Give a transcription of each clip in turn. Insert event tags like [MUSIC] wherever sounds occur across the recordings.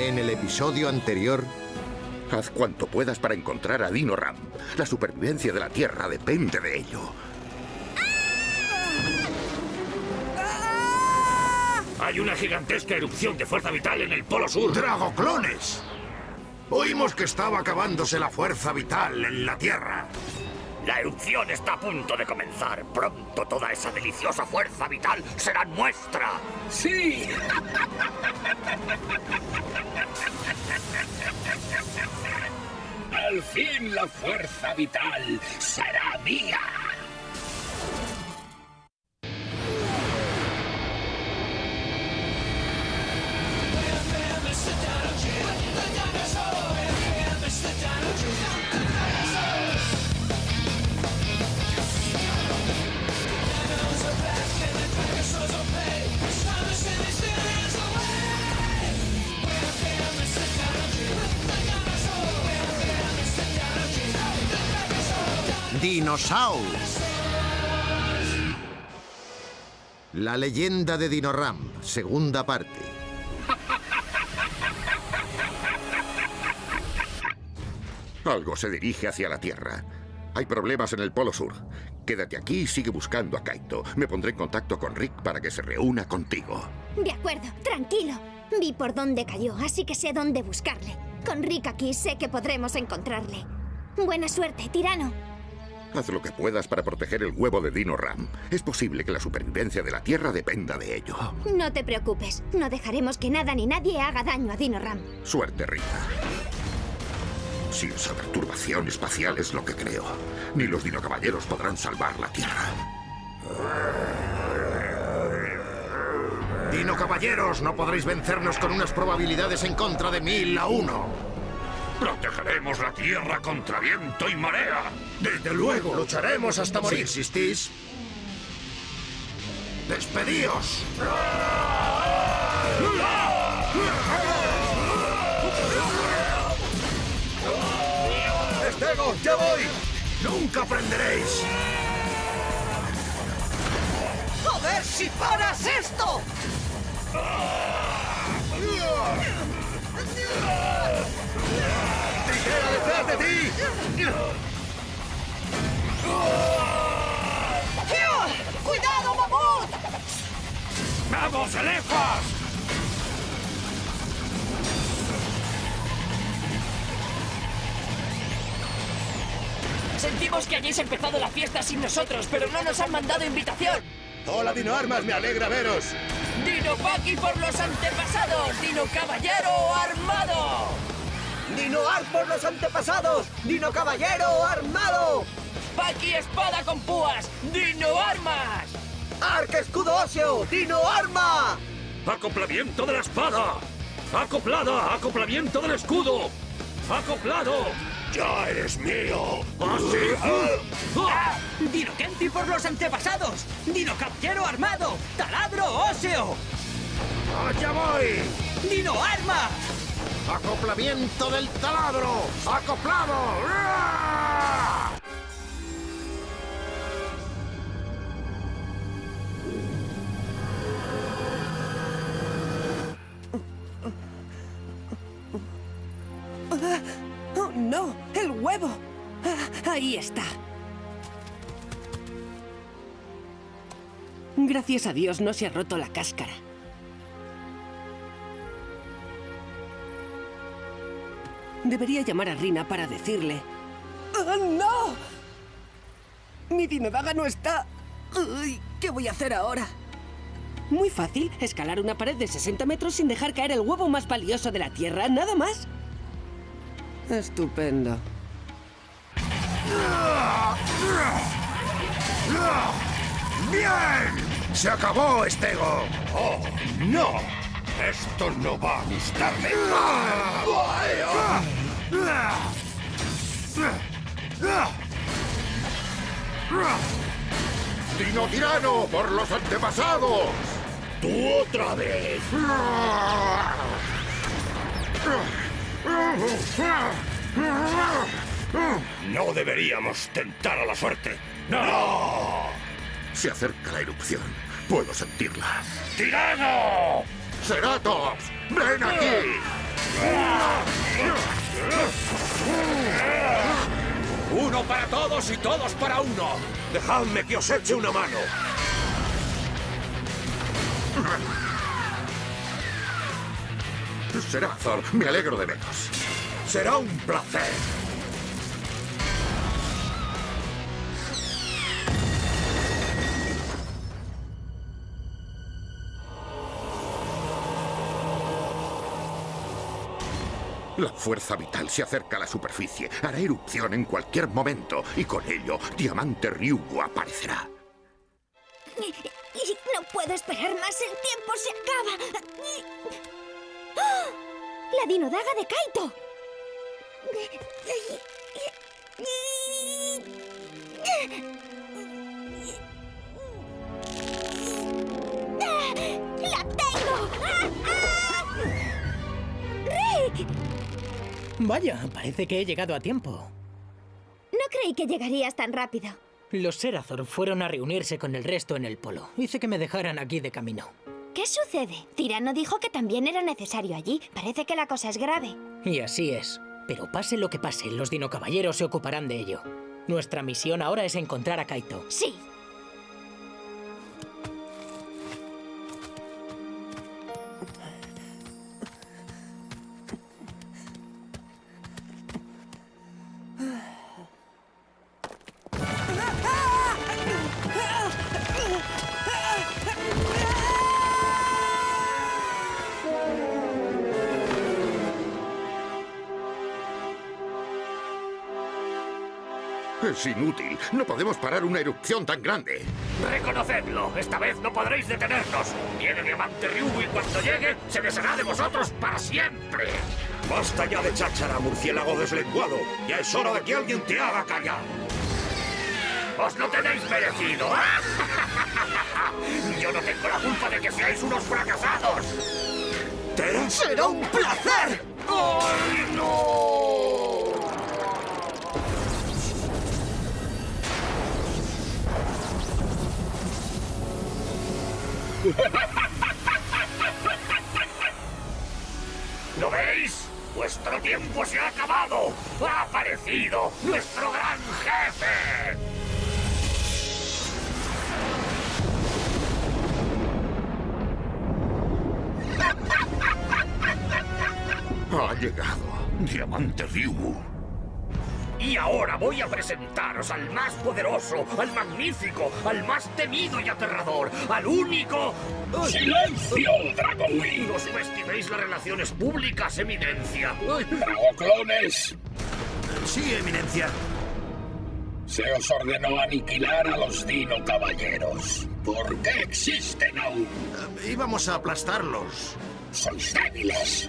En el episodio anterior, Haz cuanto puedas para encontrar a Dino Ram. La supervivencia de la Tierra depende de ello. Hay una gigantesca erupción de fuerza vital en el Polo Sur. ¡Dragoclones! Oímos que estaba acabándose la fuerza vital en la Tierra. La erupción está a punto de comenzar. Pronto toda esa deliciosa fuerza vital será nuestra. ¡Sí! Al fin la fuerza vital será mía. Dinosaurs. La leyenda de Dinoram, segunda parte. Algo se dirige hacia la Tierra. Hay problemas en el Polo Sur. Quédate aquí y sigue buscando a Kaito. Me pondré en contacto con Rick para que se reúna contigo. De acuerdo, tranquilo. Vi por dónde cayó, así que sé dónde buscarle. Con Rick aquí sé que podremos encontrarle. Buena suerte, tirano. Haz lo que puedas para proteger el huevo de Dino Ram. Es posible que la supervivencia de la Tierra dependa de ello. No te preocupes, no dejaremos que nada ni nadie haga daño a Dino Ram. Suerte, Rita. Si esa perturbación espacial es lo que creo, ni los dinocaballeros podrán salvar la Tierra. Dino caballeros, no podréis vencernos con unas probabilidades en contra de mil a uno. Protegeremos la Tierra contra viento y marea. Desde luego, lucharemos hasta morir. Si insistís, despedíos. ¡Estego, ya voy! ¡Nunca aprenderéis! ¡Joder, si paras esto! ¡Tijera detrás de ti! ¡Cuidado, mamut! ¡Vamos, elefas! Sentimos que hayáis empezado la fiesta sin nosotros, pero no nos han mandado invitación. Hola, Dino Armas, me alegra veros. Dino Paki por los antepasados, Dino Caballero armado. ¡Dino Ar por los antepasados! ¡Dino Caballero armado! Paki espada con púas, Dino armas. ¡Arca escudo óseo! ¡Dino arma! ¡Acoplamiento de la espada! ¡Acoplada! ¡Acoplamiento del escudo! ¡Acoplado! ¡Ya eres mío! ¡Así! ¡Ah! Dino Kenti por los antepasados, Dino Caballero armado, taladro óseo, ¡Allá voy! Dino arma. ¡Acoplamiento del taladro! ¡Acoplado! ¡Ah! ¡Oh, no! ¡El huevo! Ah, ahí está. Gracias a Dios no se ha roto la cáscara. Debería llamar a Rina para decirle... ¡Ah, no! Mi dinodaga no está... ¿Qué voy a hacer ahora? Muy fácil, escalar una pared de 60 metros sin dejar caer el huevo más valioso de la Tierra, nada más. Estupendo. ¡Bien! ¡Se acabó, Estego! ¡Oh, no! Esto no va a gustarme. ¡Dino tirano por los antepasados! ¡Tú otra vez! No deberíamos tentar a la suerte. ¡No! Se acerca la erupción. Puedo sentirla. ¡Tirano! ¡Ceratops! ¡Ven aquí! Uno para todos y todos para uno. Dejadme que os eche una mano. Será Thor, me alegro de veros. Será un placer. La fuerza vital se acerca a la superficie, hará erupción en cualquier momento y con ello Diamante Ryugu aparecerá. No puedo esperar más, el tiempo se acaba. ¡Ah! La dinodaga de Kaito. ¡La tengo! ¡Ah! Vaya, parece que he llegado a tiempo. No creí que llegarías tan rápido. Los Serathor fueron a reunirse con el resto en el polo. Hice que me dejaran aquí de camino. ¿Qué sucede? Tirano dijo que también era necesario allí. Parece que la cosa es grave. Y así es. Pero pase lo que pase, los dinocaballeros se ocuparán de ello. Nuestra misión ahora es encontrar a Kaito. Sí. Es inútil. No podemos parar una erupción tan grande. Reconocedlo, esta vez no podréis detenernos. Viene Diamante Ryugu y cuando llegue, se deshará de vosotros para siempre. Basta ya de cháchara, murciélago deslenguado. Ya es hora de que alguien te haga callar. ¡Os lo tenéis merecido! [LAUGHS] Yo no tengo la culpa de que seáis unos fracasados. ¡Será un placer! ¡Ay, no! ¿Lo veis? Vuestro tiempo se ha acabado. Ha aparecido nuestro gran jefe. Ha llegado Diamante Ryugu. Y ahora voy a presentaros al más poderoso, al magnífico, al más temido y aterrador, al único... ¡Silencio, Dragowing! No subestiméis las relaciones públicas, eminencia. Dragoclones, Sí, eminencia. se os ordenó aniquilar a los Dino Caballeros. ¿Por qué existen aún? Íbamos a aplastarlos. Sois débiles.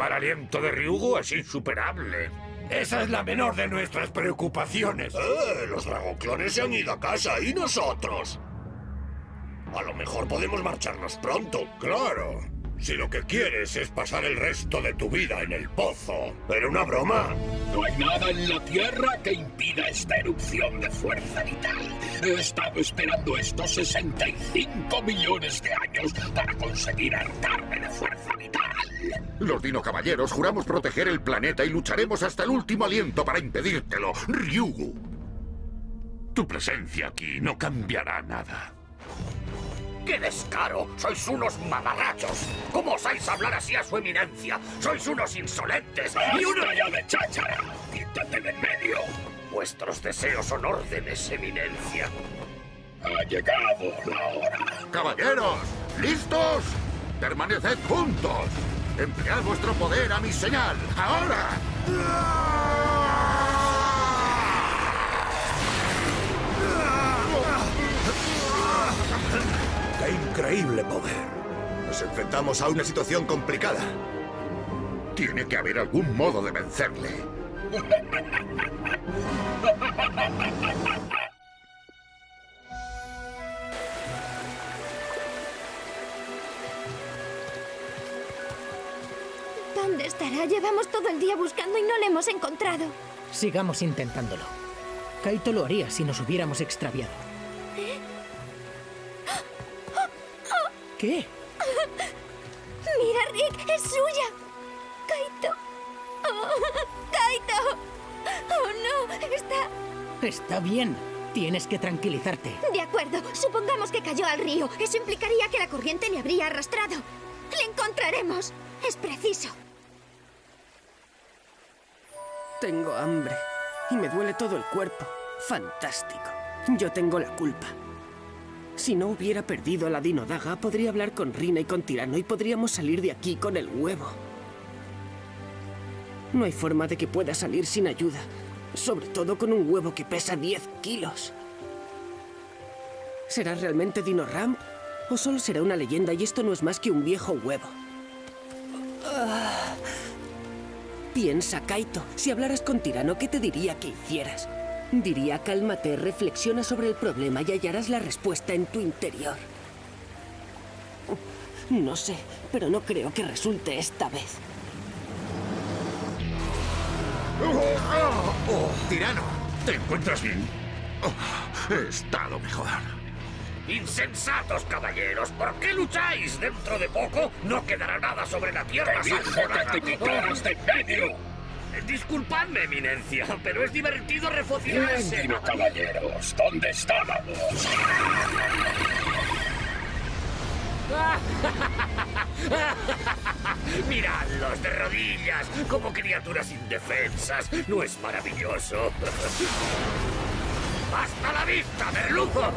Mal aliento de Ryugu es insuperable. Esa es la menor de nuestras preocupaciones. Eh, los dragoclones se han ido a casa y nosotros. A lo mejor podemos marcharnos pronto. Claro. Si lo que quieres es pasar el resto de tu vida en el pozo. ¿Era una broma? No hay nada en la Tierra que impida esta erupción de fuerza vital. He estado esperando estos 65 millones de años para conseguir hartarme de fuerza vital. Los Dino Caballeros juramos proteger el planeta y lucharemos hasta el último aliento para impedírtelo. Ryugu. Tu presencia aquí no cambiará nada. ¡Qué descaro! ¡Sois unos mamarrachos! ¿Cómo osáis hablar así a su eminencia? ¡Sois unos insolentes! ¡Y unos... ¡Basta ya de cháchara! ¡Quítate de en medio! Vuestros deseos son órdenes, eminencia. Ha llegado la hora. Caballeros, ¿listos? Permaneced juntos. Emplead vuestro poder a mi señal. ¡Ahora! ¡Qué increíble poder! Nos enfrentamos a una situación complicada. Tiene que haber algún modo de vencerle. ¿Dónde estará? Llevamos todo el día buscando y no le hemos encontrado. Sigamos intentándolo. Kaito lo haría si nos hubiéramos extraviado. ¿Qué? Mira, Rick, es suya. Kaito. Oh, Kaito. Oh, no, está... Está bien. Tienes que tranquilizarte. De acuerdo, supongamos que cayó al río. Eso implicaría que la corriente le habría arrastrado. Le encontraremos. Es preciso. Tengo hambre. Y me duele todo el cuerpo. Fantástico. Yo tengo la culpa. Si no hubiera perdido a la Dinodaga, podría hablar con Rina y con Tirano y podríamos salir de aquí con el huevo. No hay forma de que pueda salir sin ayuda. Sobre todo con un huevo que pesa 10 kilos. ¿Será realmente Dino Ramp? ¿O solo será una leyenda y esto no es más que un viejo huevo? Piensa, Kaito. Si hablaras con Tirano, ¿qué te diría que hicieras? Diría, cálmate, reflexiona sobre el problema y hallarás la respuesta en tu interior. No sé, pero no creo que resulte esta vez. ¡Tirano! ¿Te encuentras bien? Oh, he estado mejor. ¡Insensatos, caballeros! ¿Por qué lucháis? Dentro de poco no quedará nada sobre la tierra. ¡Te dije que te de en medio! Eh, Disculpadme, eminencia, pero es divertido Bien, refocilarse. Caballeros, ¿dónde estábamos? [LAUGHS] Miradlos de rodillas, como criaturas indefensas. ¿No es maravilloso? [LAUGHS] ¡Hasta la vista, merluzos!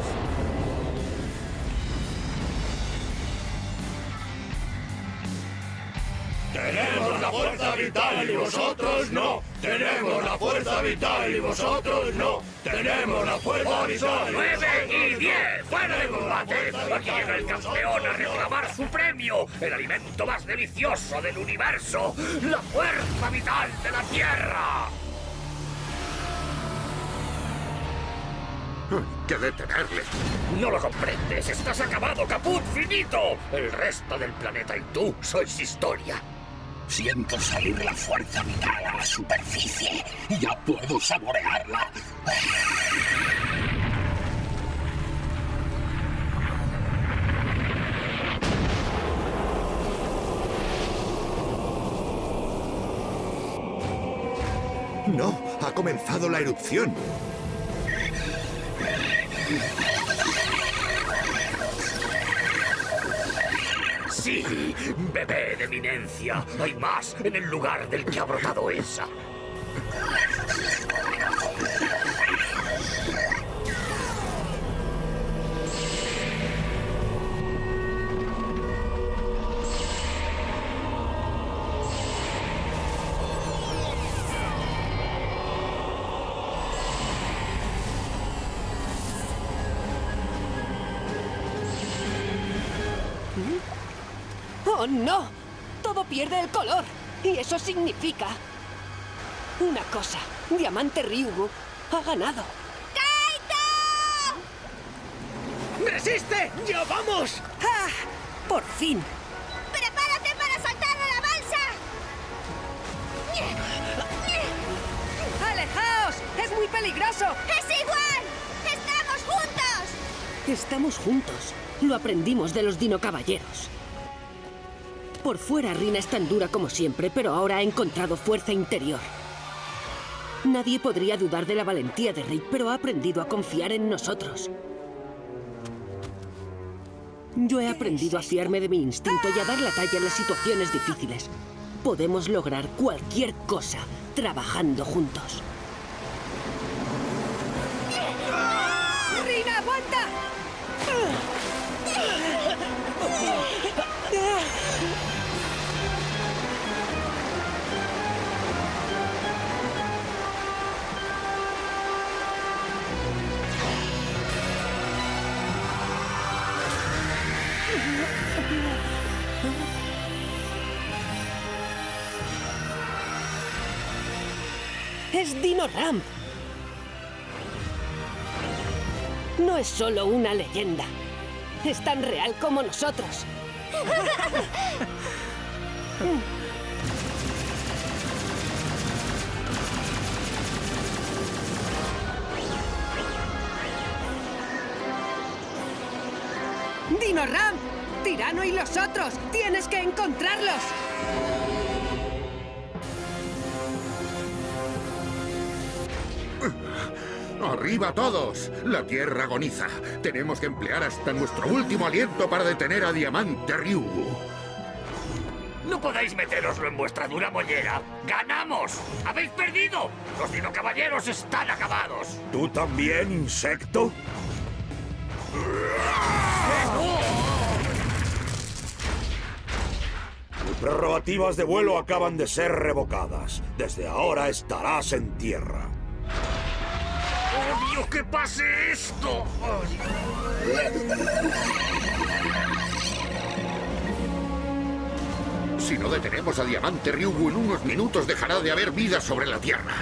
Tenemos la fuerza vital y vosotros no. Tenemos la fuerza vital y vosotros no. Tenemos la fuerza vital. ¡Nueve y diez! ¡Fuera de combate! Aquí llega el campeón a reclamar su premio, el alimento más delicioso del universo, la fuerza vital de la Tierra. Que detenerle. No lo comprendes, estás acabado, caput, finito. El resto del planeta y tú sois historia. Siento salir la fuerza vital a la superficie. Ya puedo saborearla. No, ha comenzado la erupción. Sí, bebé de eminencia. Hay más en el lugar del que ha brotado esa. ¡Oh, no! Todo pierde el color. Y eso significa... Una cosa. Diamante Ryugu ha ganado. ¡Resiste! ¡Ya vamos! ¡Ah! ¡Por fin! ¡Prepárate para saltar a la balsa! ¡Alejaos! ¡Es muy peligroso! ¡Es igual! ¡Estamos juntos! Estamos juntos. Lo aprendimos de los Dino Caballeros. Por fuera Rina es tan dura como siempre, pero ahora ha encontrado fuerza interior. Nadie podría dudar de la valentía de Rick, pero ha aprendido a confiar en nosotros. Yo he aprendido a fiarme de mi instinto y a dar la talla en las situaciones difíciles. Podemos lograr cualquier cosa trabajando juntos. ¡Rina, aguanta! ¡Es Dino Ramp! No es solo una leyenda. Es tan real como nosotros. ¡Dino Ramp! ¡Tirano y los otros! ¡Tienes que encontrarlos! ¡Arriba todos! La Tierra agoniza. Tenemos que emplear hasta nuestro último aliento para detener a Diamante Ryugu. No podáis meteroslo en vuestra dura mollera. ¡Ganamos! ¡Habéis perdido! Los dinocaballeros están acabados. ¿Tú también, insecto? Tus prerrogativas de vuelo acaban de ser revocadas. Desde ahora estarás en tierra. ¡Odio que pase esto! Si no detenemos a Diamante Ryugu en unos minutos dejará de haber vida sobre la Tierra.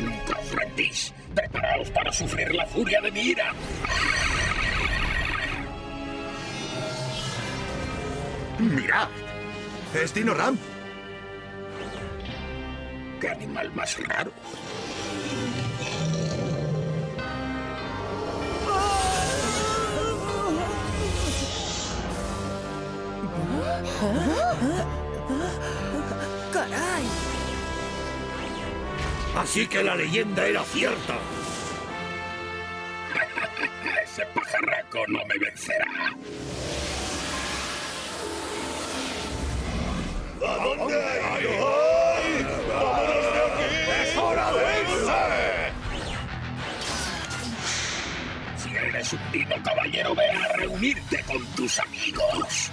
Nunca os rendís. Preparaos para sufrir la furia de mi ira. ¡Mirad! ¿Es Dino Ram? ¡Qué animal más raro! ¡Caray! Así que la leyenda era cierta. [LAUGHS] Ese pajarraco no me vencerá. Dino caballero, ve a reunirte con tus amigos.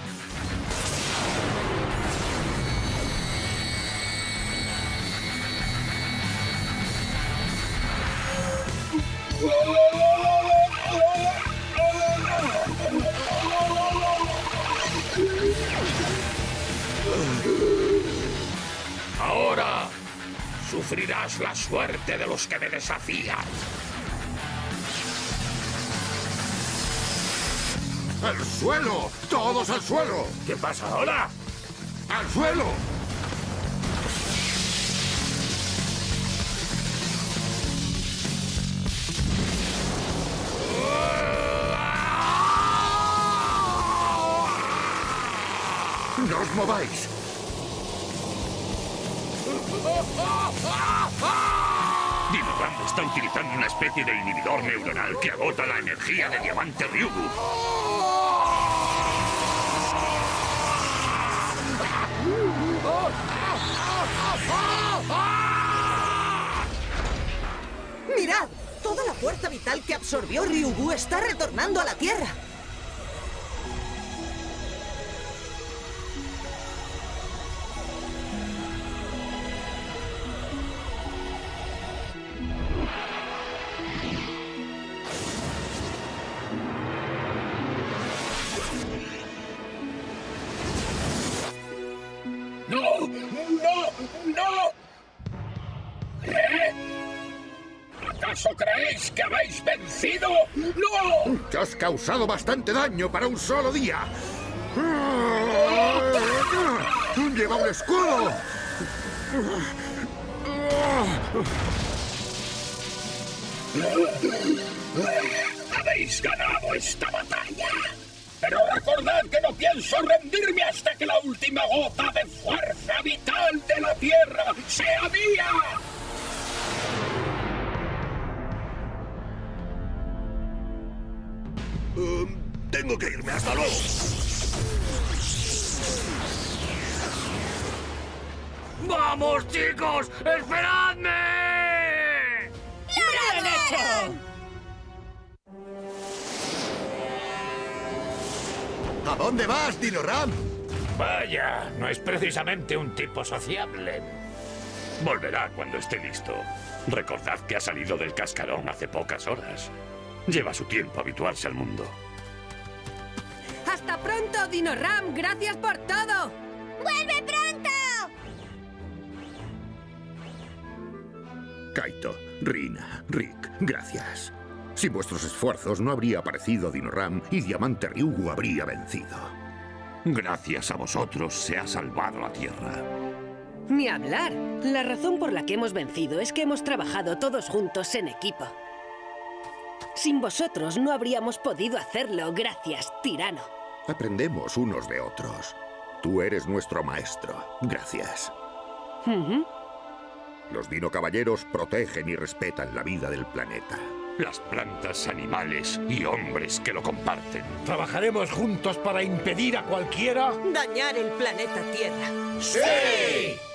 Ahora sufrirás la suerte de los que me desafían. ¡Al suelo! ¡Todos al suelo! ¿Qué pasa ahora? ¡Al suelo! ¡No os mováis! Dinoram está utilizando una especie de inhibidor neuronal que agota la energía de Diamante Ryugu. ¡Mirad! Toda la fuerza vital que absorbió Ryugu está retornando a la Tierra. Causado bastante daño para un solo día! ¡Lleva un escudo! Habéis ganado esta batalla. Pero recordad que no pienso rendirme hasta que la última gota de fuerza vital de la Tierra sea mía. Tengo que irme. ¡Hasta luego! ¡Vamos, chicos! ¡Esperadme! ¡Bien hecho! ¿A dónde vas, Dino Ram? Vaya, no es precisamente un tipo sociable. Volverá cuando esté listo. Recordad que ha salido del cascarón hace pocas horas. Lleva su tiempo habituarse al mundo. ¡Hasta pronto, Dino Ram! ¡Gracias por todo! ¡Vuelve pronto! Kaito, Rina, Rick, gracias. Sin vuestros esfuerzos no habría aparecido Dinoram y Diamante Ryugu habría vencido. Gracias a vosotros se ha salvado la Tierra. Ni hablar. La razón por la que hemos vencido es que hemos trabajado todos juntos en equipo. Sin vosotros no habríamos podido hacerlo. Gracias, tirano. Aprendemos unos de otros. Tú eres nuestro maestro. Gracias. Los Dino Caballeros protegen y respetan la vida del planeta. Las plantas, animales y hombres que lo comparten. ¿Trabajaremos juntos para impedir a cualquiera? Dañar el planeta Tierra. ¡Sí!